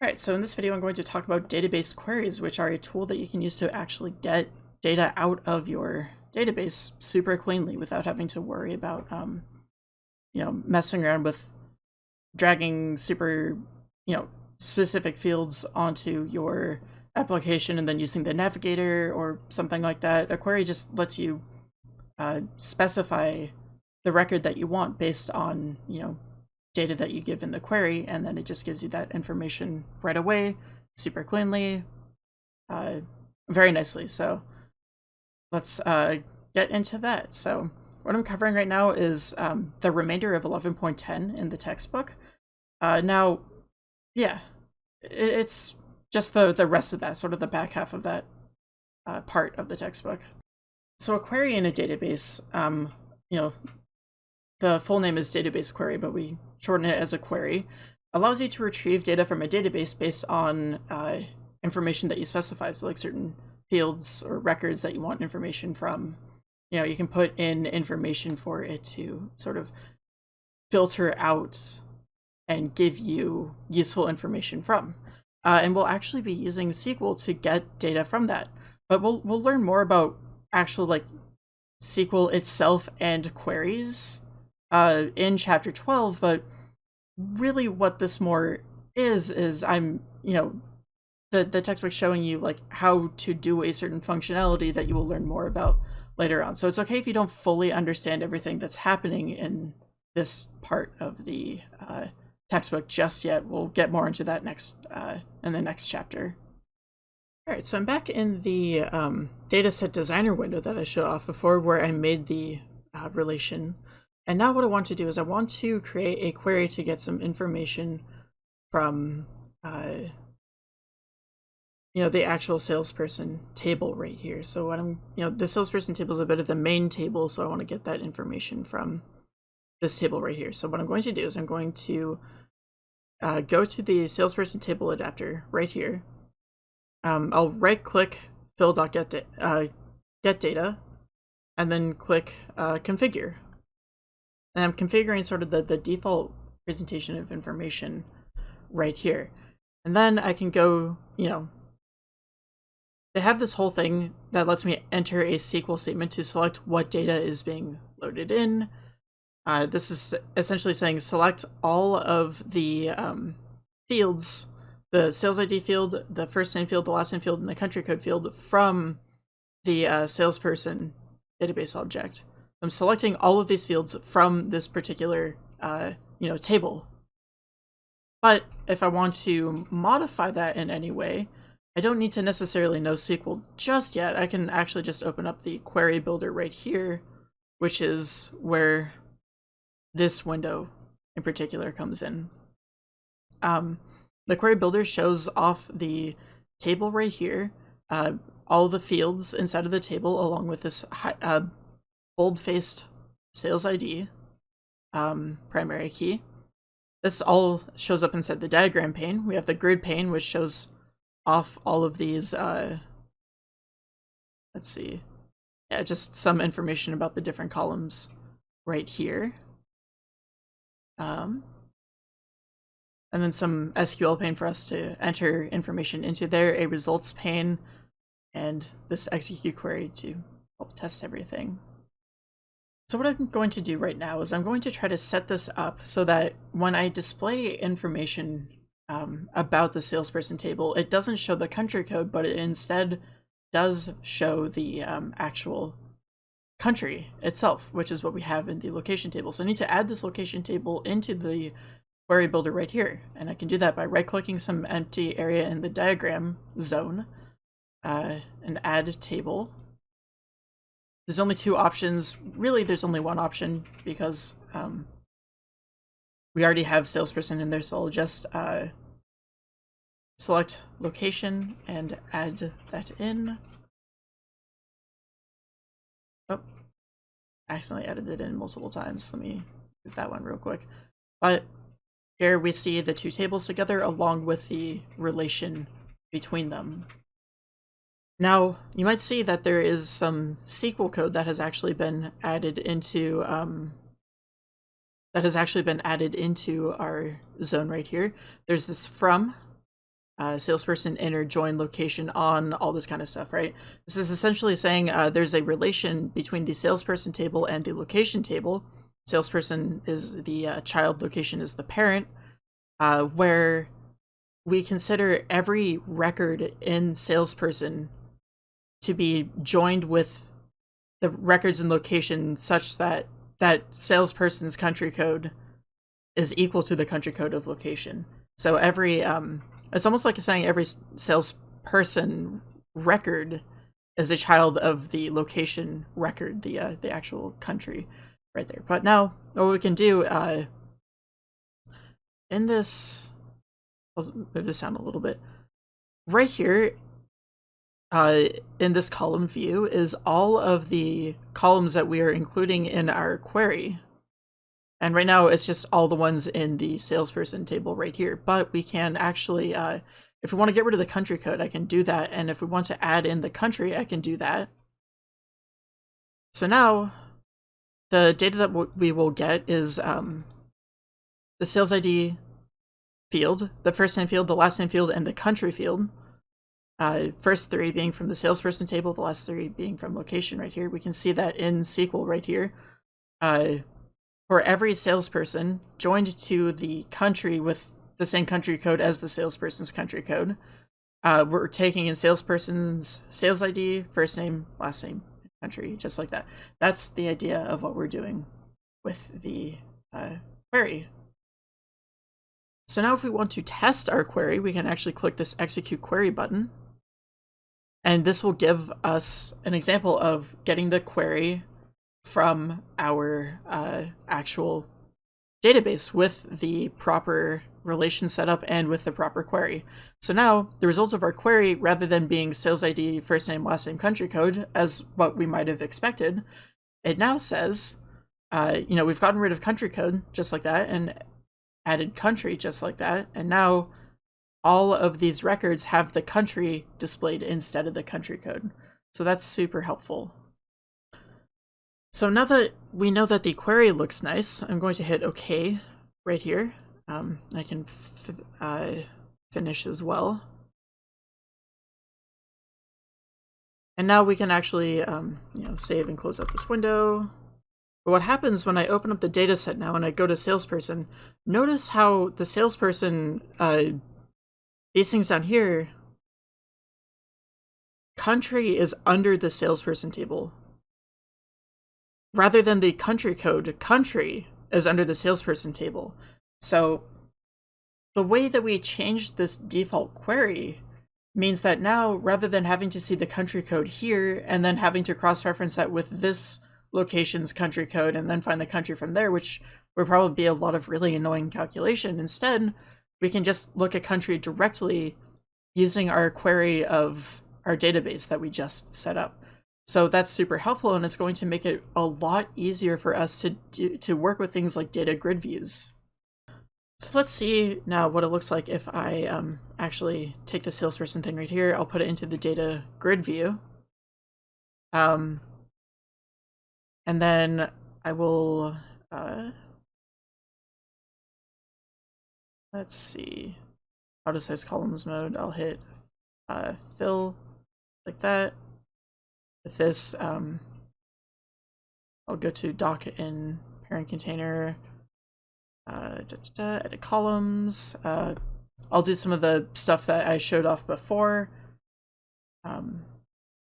Alright, so in this video I'm going to talk about database queries, which are a tool that you can use to actually get data out of your database super cleanly without having to worry about, um, you know, messing around with dragging super, you know, specific fields onto your application and then using the navigator or something like that. A query just lets you uh, specify the record that you want based on, you know, data that you give in the query, and then it just gives you that information right away, super cleanly, uh, very nicely. So let's uh, get into that. So what I'm covering right now is um, the remainder of 11.10 in the textbook. Uh, now, yeah, it's just the, the rest of that, sort of the back half of that uh, part of the textbook. So a query in a database, um, you know, the full name is database query, but we shorten it as a query, allows you to retrieve data from a database based on uh, information that you specify. So like certain fields or records that you want information from. You know, you can put in information for it to sort of filter out and give you useful information from. Uh, and we'll actually be using SQL to get data from that. But we'll we'll learn more about actual like SQL itself and queries uh, in chapter 12, but really what this more is, is I'm, you know, the, the textbook showing you like how to do a certain functionality that you will learn more about later on. So it's okay if you don't fully understand everything that's happening in this part of the uh, textbook just yet. We'll get more into that next uh, in the next chapter. All right, so I'm back in the um, dataset designer window that I showed off before where I made the uh, relation and now what I want to do is I want to create a query to get some information from, uh, you know, the actual salesperson table right here. So what I'm, you know, the salesperson table is a bit of the main table, so I want to get that information from this table right here. So what I'm going to do is I'm going to uh, go to the salesperson table adapter right here. Um, I'll right click fill.get uh, get data and then click uh, configure and I'm configuring sort of the, the default presentation of information right here. And then I can go, you know, they have this whole thing that lets me enter a SQL statement to select what data is being loaded in. Uh, this is essentially saying select all of the um, fields, the sales ID field, the first name field, the last name field, and the country code field from the uh, salesperson database object. I'm selecting all of these fields from this particular, uh, you know, table. But if I want to modify that in any way, I don't need to necessarily know SQL just yet. I can actually just open up the query builder right here, which is where this window in particular comes in. Um, the query builder shows off the table right here, uh, all the fields inside of the table along with this uh, bold-faced sales ID, um, primary key. This all shows up inside the diagram pane. We have the grid pane, which shows off all of these, uh, let's see, yeah, just some information about the different columns right here. Um, and then some SQL pane for us to enter information into there, a results pane, and this execute query to help test everything. So what I'm going to do right now is I'm going to try to set this up so that when I display information um, about the salesperson table, it doesn't show the country code, but it instead does show the um, actual country itself, which is what we have in the location table. So I need to add this location table into the query builder right here. And I can do that by right-clicking some empty area in the diagram zone uh, and add table there's only two options. Really, there's only one option because um, we already have salesperson in there, so I'll just uh, select location and add that in. Oh, accidentally added it in multiple times. Let me do that one real quick. But here we see the two tables together along with the relation between them. Now, you might see that there is some SQL code that has actually been added into um, that has actually been added into our zone right here. There's this from uh, salesperson inner join location on all this kind of stuff, right? This is essentially saying uh, there's a relation between the salesperson table and the location table. Salesperson is the uh, child, location is the parent, uh, where we consider every record in salesperson to be joined with the records and location such that that salesperson's country code is equal to the country code of location. So every um, it's almost like saying every salesperson record is a child of the location record, the uh, the actual country right there. But now what we can do uh, in this, I'll move this down a little bit. Right here, uh, in this column view is all of the columns that we are including in our query. And right now it's just all the ones in the salesperson table right here, but we can actually, uh, if we want to get rid of the country code, I can do that. And if we want to add in the country, I can do that. So now the data that we will get is um, the sales ID field, the first name field, the last name field, and the country field. Uh, first three being from the salesperson table, the last three being from location right here. We can see that in SQL right here. Uh, for every salesperson joined to the country with the same country code as the salesperson's country code. Uh, we're taking in salesperson's sales ID, first name, last name, country, just like that. That's the idea of what we're doing with the uh, query. So now if we want to test our query, we can actually click this execute query button. And this will give us an example of getting the query from our uh, actual database with the proper relation setup and with the proper query. So now the results of our query, rather than being sales ID, first name, last name, country code, as what we might have expected, it now says, uh, you know, we've gotten rid of country code just like that and added country just like that. And now all of these records have the country displayed instead of the country code. So that's super helpful. So now that we know that the query looks nice, I'm going to hit OK right here. Um, I can uh, finish as well. And now we can actually, um, you know, save and close up this window. But what happens when I open up the data set now and I go to salesperson, notice how the salesperson, uh, these things down here, country is under the salesperson table rather than the country code, country is under the salesperson table. So the way that we changed this default query means that now rather than having to see the country code here and then having to cross-reference that with this location's country code and then find the country from there, which would probably be a lot of really annoying calculation. Instead, we can just look at country directly using our query of our database that we just set up. So that's super helpful and it's going to make it a lot easier for us to do, to work with things like data grid views. So let's see now what it looks like if I um, actually take the salesperson thing right here. I'll put it into the data grid view. Um, and then I will, uh, let's see, auto size columns mode. I'll hit uh, fill like that with this, um, I'll go to dock in parent container, uh, da, da, da, edit columns. Uh, I'll do some of the stuff that I showed off before um,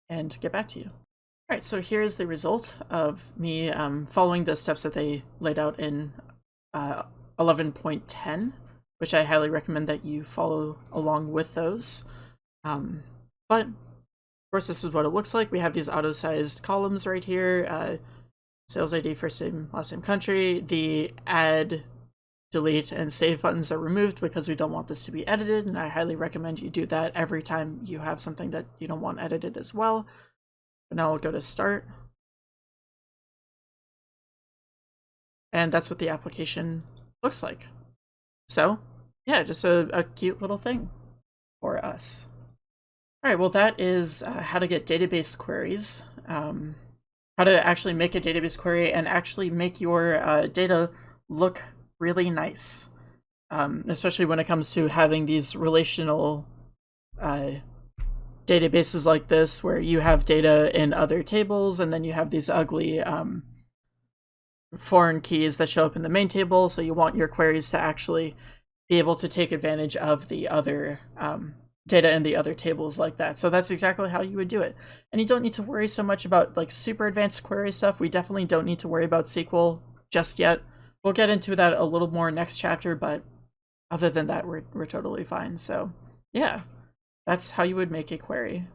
and get back to you. All right, so here's the result of me um, following the steps that they laid out in uh, 11.10, which I highly recommend that you follow along with those. Um, but of course, this is what it looks like. We have these auto-sized columns right here. Uh, sales ID, first name, last name, country. The add, delete, and save buttons are removed because we don't want this to be edited, and I highly recommend you do that every time you have something that you don't want edited as well. But now I'll go to start. And that's what the application looks like. So, yeah, just a, a cute little thing for us. All right, well, that is uh, how to get database queries, um, how to actually make a database query and actually make your uh, data look really nice, um, especially when it comes to having these relational uh, databases like this where you have data in other tables and then you have these ugly um, foreign keys that show up in the main table. So you want your queries to actually be able to take advantage of the other um, data in the other tables like that. So that's exactly how you would do it. And you don't need to worry so much about like super advanced query stuff. We definitely don't need to worry about SQL just yet. We'll get into that a little more next chapter, but other than that, we're, we're totally fine. So yeah, that's how you would make a query.